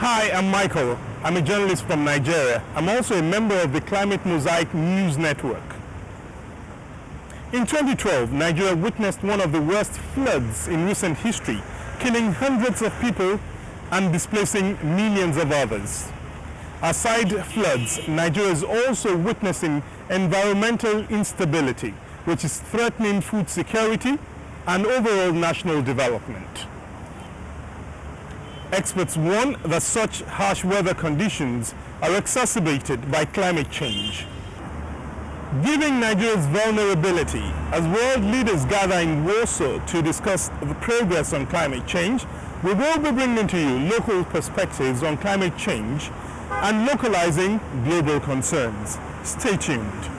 Hi, I'm Michael. I'm a journalist from Nigeria. I'm also a member of the Climate Mosaic News Network. In 2012, Nigeria witnessed one of the worst floods in recent history, killing hundreds of people and displacing millions of others. Aside floods, Nigeria is also witnessing environmental instability, which is threatening food security and overall national development. Experts warn that such harsh weather conditions are exacerbated by climate change. Given Nigeria's vulnerability, as world leaders gather in Warsaw to discuss the progress on climate change, we will be bringing to you local perspectives on climate change and localizing global concerns. Stay tuned.